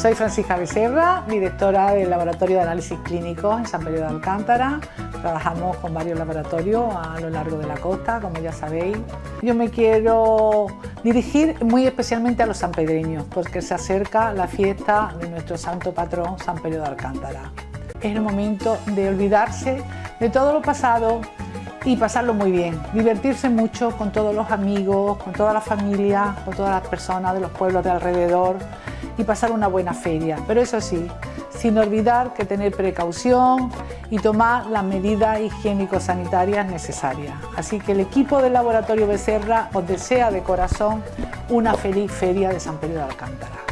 Soy Francisca Becerra, directora del Laboratorio de Análisis Clínicos en San Pedro de Alcántara. Trabajamos con varios laboratorios a lo largo de la costa, como ya sabéis. Yo me quiero dirigir muy especialmente a los sanpedreños, porque se acerca la fiesta de nuestro santo patrón San Pedro de Alcántara. Es el momento de olvidarse de todo lo pasado y pasarlo muy bien, divertirse mucho con todos los amigos, con toda la familia, con todas las personas de los pueblos de alrededor y pasar una buena feria. Pero eso sí, sin olvidar que tener precaución y tomar las medidas higiénico-sanitarias necesarias. Así que el equipo del Laboratorio Becerra os desea de corazón una feliz feria de San Pedro de Alcántara.